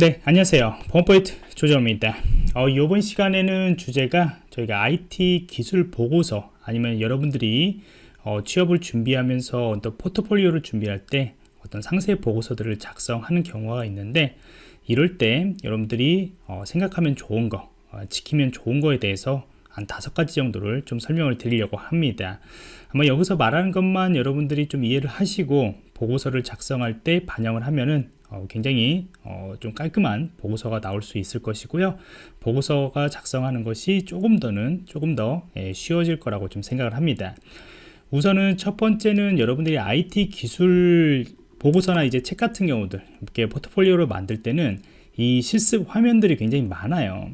네 안녕하세요. 범포인트 조정입니다. 어, 이번 시간에는 주제가 저희가 IT 기술 보고서 아니면 여러분들이 어, 취업을 준비하면서 어떤 포트폴리오를 준비할 때 어떤 상세 보고서들을 작성하는 경우가 있는데 이럴 때 여러분들이 어, 생각하면 좋은 거 어, 지키면 좋은 거에 대해서 한 다섯 가지 정도를 좀 설명을 드리려고 합니다. 아마 여기서 말하는 것만 여러분들이 좀 이해를 하시고 보고서를 작성할 때 반영을 하면은 어, 굉장히 어, 좀 깔끔한 보고서가 나올 수 있을 것이고요. 보고서가 작성하는 것이 조금 더는 조금 더 예, 쉬워질 거라고 좀 생각을 합니다. 우선은 첫 번째는 여러분들이 IT 기술 보고서나 이제 책 같은 경우들 이렇게 포트폴리오를 만들 때는 이 실습 화면들이 굉장히 많아요.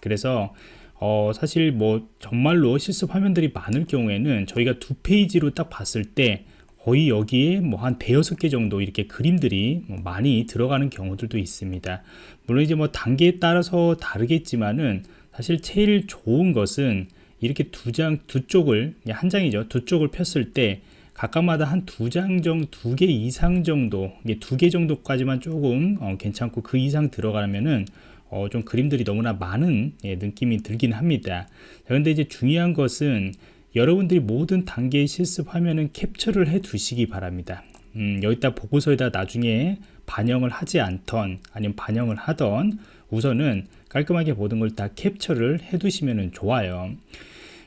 그래서 어, 사실 뭐 정말로 실습 화면들이 많을 경우에는 저희가 두 페이지로 딱 봤을 때 거의 여기에 뭐 한 대여섯 개 정도 이렇게 그림들이 뭐 많이 들어가는 경우들도 있습니다. 물론 이제 뭐 단계에 따라서 다르겠지만은 사실 제일 좋은 것은 이렇게 두 장 두 쪽을 한 장이죠. 두 쪽을 폈을 때 각각마다 한 두 장 정도 두 개 이상 정도 두개 정도까지만 조금 어, 괜찮고 그 이상 들어가면은 어, 좀 그림들이 너무나 많은 예, 느낌이 들긴 합니다. 그런데 이제 중요한 것은 여러분들이 모든 단계의 실습 화면은 캡처를 해 두시기 바랍니다. 음, 여기다 보고서에다 나중에 반영을 하지 않던 아니면 반영을 하던 우선은 깔끔하게 모든 걸 다 캡처를 해 두시면 좋아요.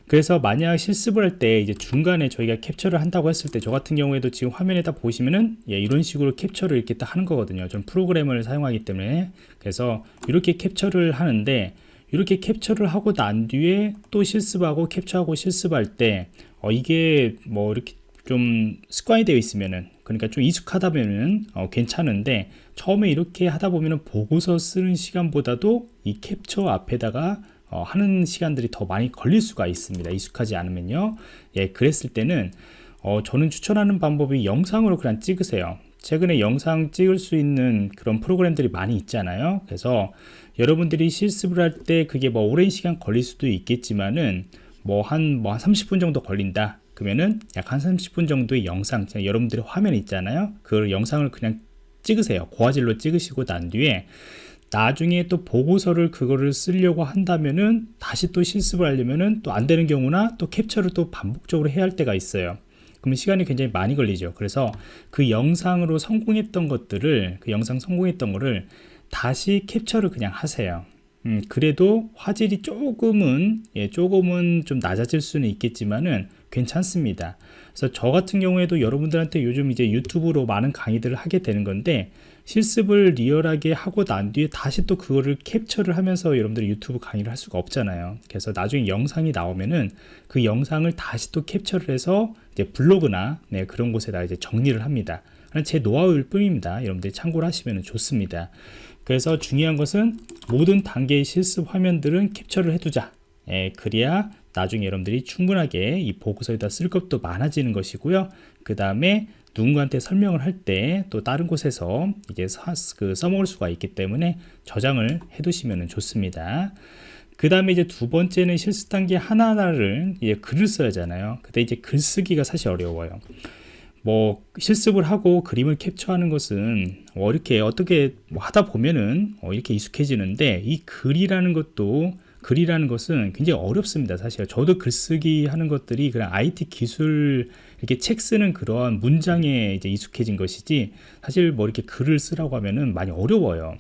그래서 만약 실습을 할 때 이제 중간에 저희가 캡처를 한다고 했을 때 저 같은 경우에도 지금 화면에다 보시면은 예, 이런 식으로 캡처를 이렇게 딱 하는 거거든요. 좀 프로그램을 사용하기 때문에. 그래서 이렇게 캡처를 하는데 이렇게 캡처를 하고 난 뒤에 또 실습하고 캡처하고 실습할 때 어, 이게 뭐 이렇게 좀 습관이 되어 있으면은 그러니까 좀 익숙하다면은 어, 괜찮은데 처음에 이렇게 하다 보면은 보고서 쓰는 시간보다도 이 캡처 앞에다가 어, 하는 시간들이 더 많이 걸릴 수가 있습니다. 익숙하지 않으면요. 예 그랬을 때는 어, 저는 추천하는 방법이 영상으로 그냥 찍으세요 최근에 영상 찍을 수 있는 그런 프로그램들이 많이 있잖아요. 그래서 여러분들이 실습을 할 때 그게 뭐 오랜 시간 걸릴 수도 있겠지만은 뭐 한 뭐 한 30분 정도 걸린다. 그러면은 약 한 30분 정도의 영상 여러분들의 화면 있잖아요. 그 영상을 그냥 찍으세요. 고화질로 찍으시고 난 뒤에 나중에 또 보고서를 그거를 쓰려고 한다면은 다시 또 실습을 하려면은 또 안 되는 경우나 또 캡처를 또 반복적으로 해야 할 때가 있어요 그러면 시간이 굉장히 많이 걸리죠. 그래서 그 영상으로 성공했던 것들을 그 영상 성공했던 거를 다시 캡처를 그냥 하세요 음, 그래도 화질이 조금은 예, 조금은 좀 낮아질 수는 있겠지만은 괜찮습니다. 그래서 저 같은 경우에도 여러분들한테 요즘 이제 유튜브로 많은 강의들을 하게 되는 건데 실습을 리얼하게 하고 난 뒤에 다시 또 그거를 캡처를 하면서 여러분들이 유튜브 강의를 할 수가 없잖아요. 그래서 나중에 영상이 나오면은 그 영상을 다시 또 캡처를 해서 이제 블로그나 네, 그런 곳에다 이제 정리를 합니다. 제 노하우일 뿐입니다. 여러분들이 참고를 하시면 좋습니다 그래서 중요한 것은 모든 단계의 실습 화면들은 캡처를 해두자. 예, 그래야 나중에 여러분들이 충분하게 이 보고서에다 쓸 것도 많아지는 것이고요. 그 다음에 누군가한테 설명을 할 때 또 다른 곳에서 이제 사, 그 써먹을 수가 있기 때문에 저장을 해 두시면 좋습니다. 그 다음에 이제 두 번째는 실습 단계 하나하나를 이제 글을 써야 하잖아요. 근데 이제 글쓰기가 사실 어려워요 뭐 실습을 하고 그림을 캡처하는 것은 뭐 이렇게 어떻게 뭐 하다 보면은 어 이렇게 익숙해지는데 이 글이라는 것도 글이라는 것은 굉장히 어렵습니다 사실. 저도 글쓰기 하는 것들이 그냥 IT 기술 이렇게 책 쓰는 그러한 문장에 이제 익숙해진 것이지 사실 뭐 이렇게 글을 쓰라고 하면은 많이 어려워요.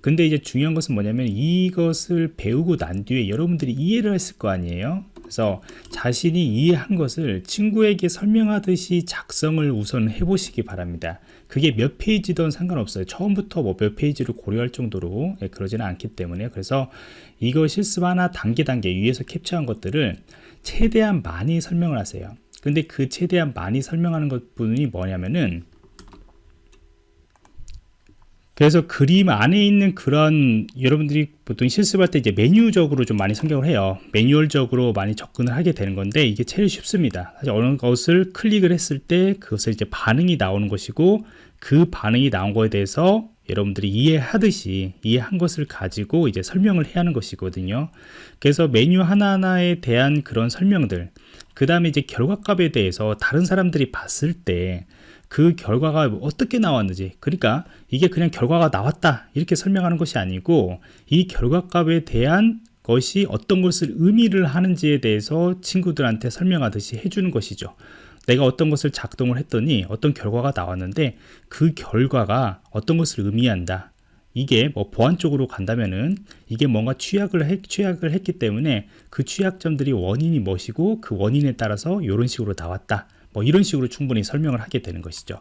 근데 이제 중요한 것은 뭐냐면 이것을 배우고 난 뒤에 여러분들이 이해를 했을 거 아니에요 그래서 자신이 이해한 것을 친구에게 설명하듯이 작성을 우선 해보시기 바랍니다. 그게 몇 페이지든 상관없어요. 처음부터 뭐 몇 페이지를 고려할 정도로 예, 그러지는 않기 때문에. 그래서 이거 실습 하나 단계 단계 위에서 캡처한 것들을 최대한 많이 설명을 하세요. 근데 그 최대한 많이 설명하는 것 분이 뭐냐면은 그래서 그림 안에 있는 그런 여러분들이 보통 실습할 때 이제 메뉴적으로 좀 많이 성경을 해요. 매뉴얼적으로 많이 접근을 하게 되는 건데 이게 제일 쉽습니다. 사실 어느 것을 클릭을 했을 때 그것을 이제 반응이 나오는 것이고 그 반응이 나온 거에 대해서 여러분들이 이해하듯이 이해한 것을 가지고 이제 설명을 해야 하는 것이거든요. 그래서 메뉴 하나하나에 대한 그런 설명들 그 다음에 이제 결과값에 대해서 다른 사람들이 봤을 때 그 결과가 어떻게 나왔는지. 그러니까 이게 그냥 결과가 나왔다. 이렇게 설명하는 것이 아니고 이 결과값에 대한 것이 어떤 것을 의미를 하는지에 대해서 친구들한테 설명하듯이 해주는 것이죠. 내가 어떤 것을 작동을 했더니 어떤 결과가 나왔는데 그 결과가 어떤 것을 의미한다. 이게 뭐 보안 쪽으로 간다면은 이게 뭔가 취약을 했, 취약을 했기 때문에 그 취약점들이 원인이 무엇이고 그 원인에 따라서 이런 식으로 나왔다 뭐 이런 식으로 충분히 설명을 하게 되는 것이죠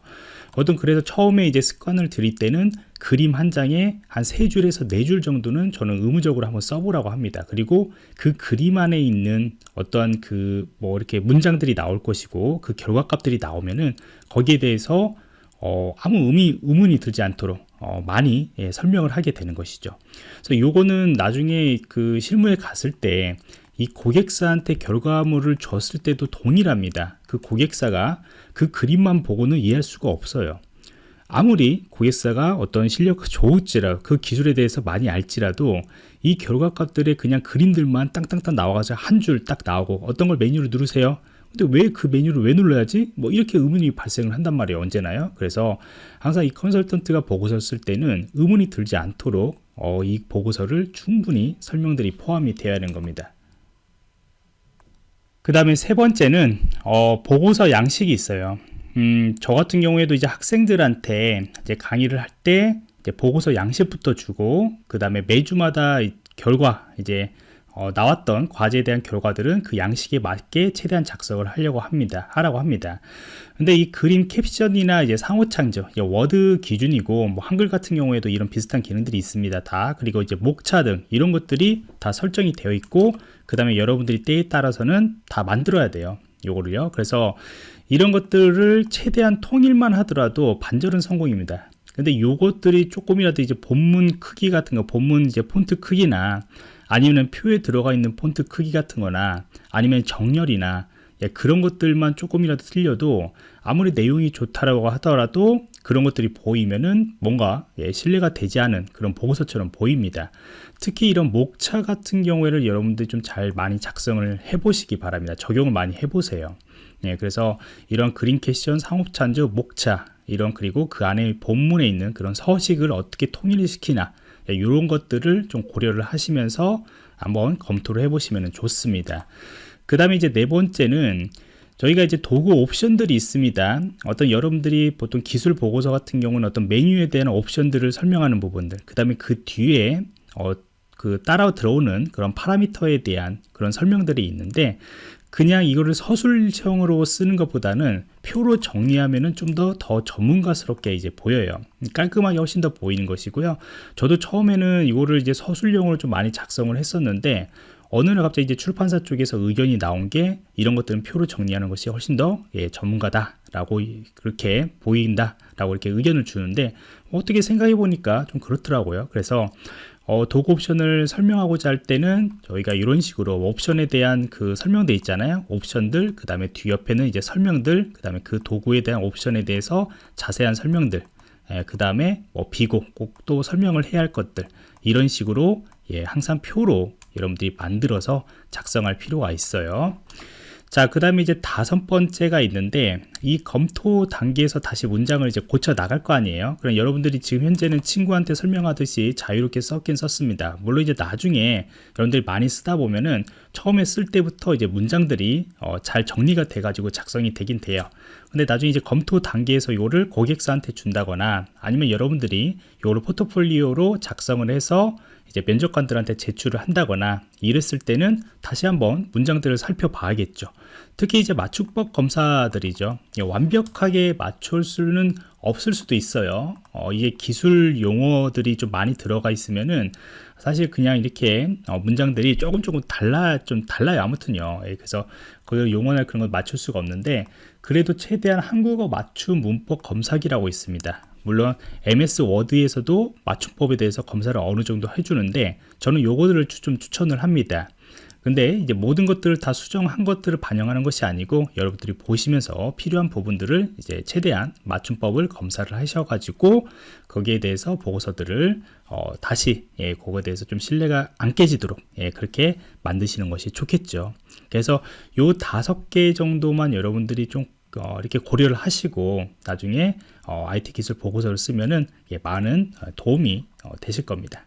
어떤 그래서 처음에 이제 습관을 들일 때는 그림 한 장에 한 세 줄에서 네 줄 정도는 저는 의무적으로 한번 써보라고 합니다 그리고 그 그림 안에 있는 어떠한 그 뭐 이렇게 문장들이 나올 것이고 그 결과값들이 나오면은 거기에 대해서 어, 아무 의미, 의문이 들지 않도록 어, 많이 예, 설명을 하게 되는 것이죠. 그래서 요거는 나중에 그 실무에 갔을 때 이 고객사한테 결과물을 줬을 때도 동일합니다. 그 고객사가 그 그림만 보고는 이해할 수가 없어요. 아무리 고객사가 어떤 실력 좋을지라 그 기술에 대해서 많이 알지라도 이 결과값들의 그냥 그림들만 땅땅땅 나와가지고 한 줄 딱 나오고 어떤 걸 메뉴를 누르세요 근데 왜 그 메뉴를 왜 눌러야지? 뭐 이렇게 의문이 발생을 한단 말이에요 언제나요 그래서 항상 이 컨설턴트가 보고서 쓸 때는 의문이 들지 않도록 어, 이 보고서를 충분히 설명들이 포함이 되어야 하는 겁니다 그 다음에 세 번째는 어, 보고서 양식이 있어요. 음, 저 같은 경우에도 이제 학생들한테 이제 강의를 할 때 보고서 양식부터 주고 그 다음에 매주마다 결과 이제 어, 나왔던 과제에 대한 결과들은 그 양식에 맞게 최대한 작성을 하려고 합니다. 하라고 합니다. 근데 이 그림 캡션이나 이제 상호 참조, 워드 기준이고 뭐 한글 같은 경우에도 이런 비슷한 기능들이 있습니다. 다 그리고 이제 목차 등 이런 것들이 다 설정이 되어 있고 그 다음에 여러분들이 때에 따라서는 다 만들어야 돼요. 요거를요. 그래서 이런 것들을 최대한 통일만 하더라도 반절은 성공입니다. 근데 요것들이 조금이라도 이제 본문 크기 같은 거, 본문 이제 폰트 크기나 아니면 표에 들어가 있는 폰트 크기 같은 거나 아니면 정렬이나 예, 그런 것들만 조금이라도 틀려도 아무리 내용이 좋다라고 하더라도 그런 것들이 보이면은 뭔가 예, 신뢰가 되지 않은 그런 보고서처럼 보입니다. 특히 이런 목차 같은 경우에는 여러분들이 좀잘 많이 작성을 해보시기 바랍니다. 적용을 많이 해보세요. 예, 그래서 이런 그린 캐션, 상업찬조, 목차 이런 그리고 그 안에 본문에 있는 그런 서식을 어떻게 통일시키나 이런 예, 것들을 좀 고려를 하시면서 한번 검토를 해보시면 좋습니다. 그 다음에 이제 네 번째는 저희가 이제 도구 옵션들이 있습니다. 어떤 여러분들이 보통 기술 보고서 같은 경우는 어떤 메뉴에 대한 옵션들을 설명하는 부분들, 그 다음에 그 뒤에 어, 그 따라 들어오는 그런 파라미터에 대한 그런 설명들이 있는데 그냥 이거를 서술형으로 쓰는 것보다는 표로 정리하면은 좀 더 더 전문가스럽게 이제 보여요. 깔끔하게 훨씬 더 보이는 것이고요. 저도 처음에는 이거를 이제 서술형으로 좀 많이 작성을 했었는데 어느 날 갑자기 이제 출판사 쪽에서 의견이 나온 게 이런 것들은 표로 정리하는 것이 훨씬 더 예, 전문가다 라고 그렇게 보인다 라고 이렇게 의견을 주는데 어떻게 생각해 보니까 좀 그렇더라고요. 그래서 어, 도구 옵션을 설명하고자 할 때는 저희가 이런 식으로 옵션에 대한 그 설명돼 있잖아요. 옵션들 그 다음에 뒤옆에는 이제 설명들 그 다음에 그 도구에 대한 옵션에 대해서 자세한 설명들 예, 그 다음에 뭐 비고 꼭 또 설명을 해야 할 것들 이런 식으로 예, 항상 표로 여러분들이 만들어서 작성할 필요가 있어요 자, 그 다음에 이제 다섯 번째가 있는데 이 검토 단계에서 다시 문장을 이제 고쳐 나갈 거 아니에요. 그럼 여러분들이 지금 현재는 친구한테 설명하듯이 자유롭게 썼긴 썼습니다. 물론 이제 나중에 여러분들이 많이 쓰다 보면은 처음에 쓸 때부터 이제 문장들이 어, 잘 정리가 돼 가지고 작성이 되긴 돼요. 근데 나중에 이제 검토 단계에서 이거를 고객사한테 준다거나 아니면 여러분들이 이거를 포트폴리오로 작성을 해서 이제 면접관들한테 제출을 한다거나 이랬을 때는 다시 한번 문장들을 살펴봐야겠죠. 특히 이제 맞춤법 검사들이죠. 완벽하게 맞출 수는 없을 수도 있어요. 어, 이게 기술 용어들이 좀 많이 들어가 있으면은 사실 그냥 이렇게 어, 문장들이 조금 조금 달라 좀 달라요. 아무튼요. 예, 그래서 그 용어나 그런 걸 맞출 수가 없는데 그래도 최대한 한국어 맞춤 문법 검사기라고 있습니다. 물론 MS 워드에서도 맞춤법에 대해서 검사를 어느 정도 해주는데 저는 요거들을 좀 추천을 합니다. 근데 이제 모든 것들을 다 수정한 것들을 반영하는 것이 아니고 여러분들이 보시면서 필요한 부분들을 이제 최대한 맞춤법을 검사를 하셔가지고 거기에 대해서 보고서들을 어, 다시 예, 그거에 대해서 좀 신뢰가 안 깨지도록 예, 그렇게 만드시는 것이 좋겠죠. 그래서 요 다섯 개 정도만 여러분들이 좀 어, 이렇게 고려를 하시고 나중에 어, IT 기술 보고서를 쓰면은 예, 많은 어, 도움이 어, 되실 겁니다.